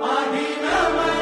Adinamaya.